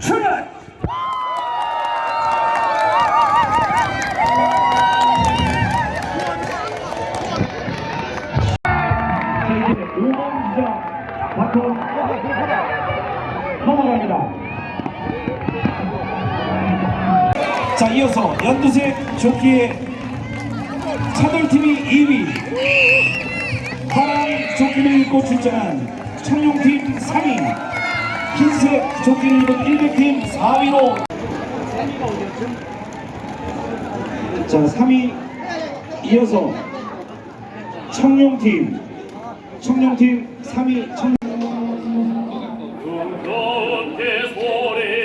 출연! 자, 이제 5번 주자 바톤 넘어갑니다. 자, 이어서 연두색 조끼의 차돌팀이 2위, 파란 조끼를 입고 출전한 청룡팀 3위, 흰색 조끼를 입은 100팀 4위로. 자, 3위 이어서 청룡팀. 청룡팀 3위 청 그렇게 소리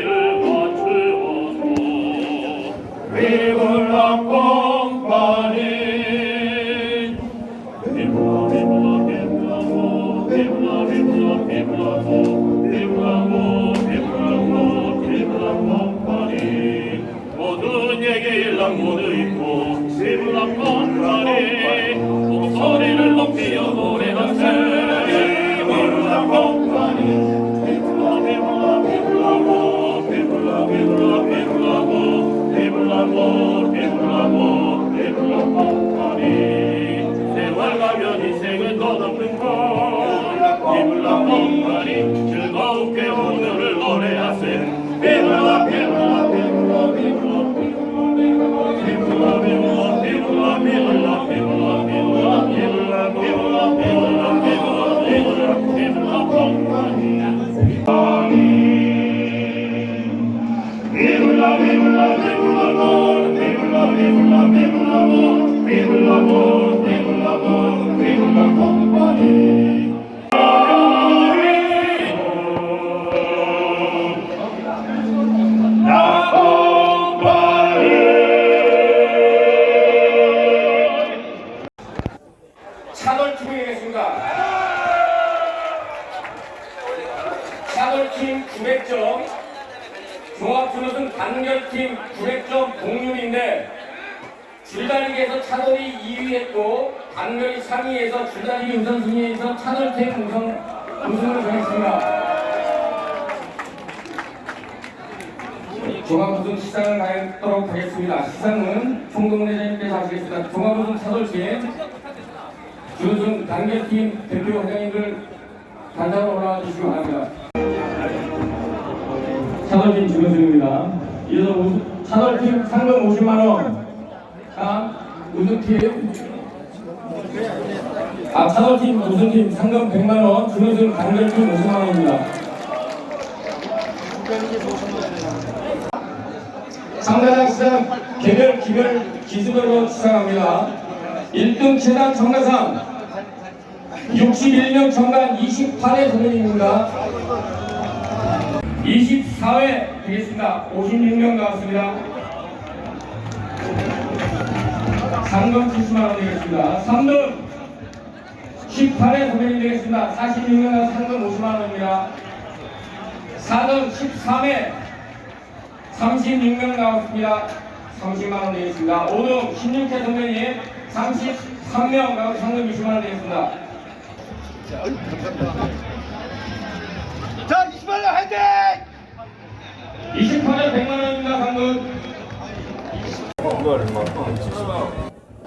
amor aí. 종합준우승 단결팀 900점 동률인데 줄다리기에서 차돌이 2위 했고 단결이 3위에서 줄다리기 우선순위에서 차돌팀 우선, 우승을 정했습니다. 종합우승 시상을 가도록 하겠습니다. 시상은 송동훈 회장님께서 하시겠습니다. 종합우승 차돌팀 준우승 단결팀 대표 회장님들 단장으로 올라와 주시기 바랍니다. 차돌팀 준우승입니다. 이어서 우승, 차돌팀 상금 50만원, 다음 우승팀, 아 차돌팀 우승팀 상금 100만원, 준우승 단결팀 50만원입니다. 상대장 시상 개별 기별 기수별로 시상합니다. 1등 최단 정가상 61명 정관 28회 선배님입니다. 24회 되겠습니다. 56명 나왔습니다. 상금 70만원 되겠습니다. 3등 18회 선배님 되겠습니다. 46명 상금 50만원입니다. 4등 13회 36명 나왔습니다. 30만원 되겠습니다. 5등 16회 선배님 33명 나와 상금 20만원 되겠습니다. 자, 28년 화이팅! 28회 100만원입니다. 상금.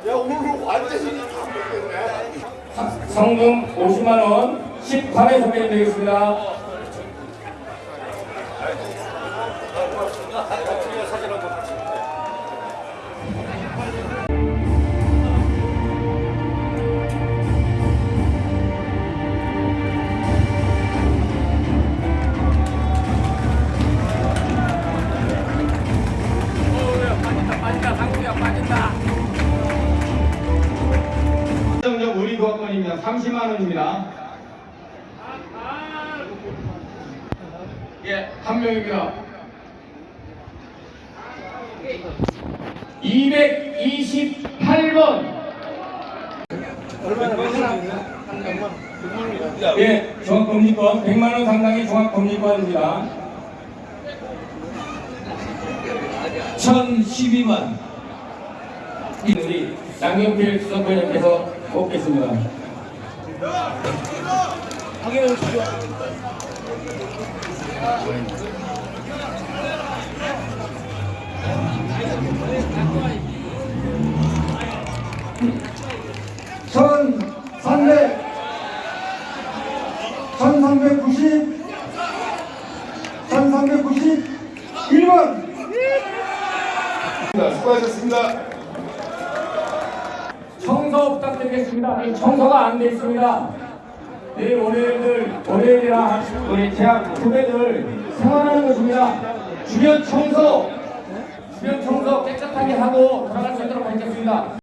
야, 오늘 완전히 다 먹겠네. 상금 50만원 18회 선배님 되겠습니다. 정적 30만 원입니다. 예, 한 명입니다. 228번. 예, 종합금리권 100만 원 상당의 종합금리권입니다. 1012만. 우리 양경필 수석부장님께서 뽑겠습니다. 천삼백 천삼백구십 천삼백구십 번 수고하셨습니다. 청소 부탁드리겠습니다. 이 청소가 안 돼 있습니다. 내일 월요일들, 월요일이라 우리 대학 후배들 생활하는 것입니다. 주변 청소, 주변 청소 깨끗하게 하고 돌아갈 수 있도록 하겠습니다.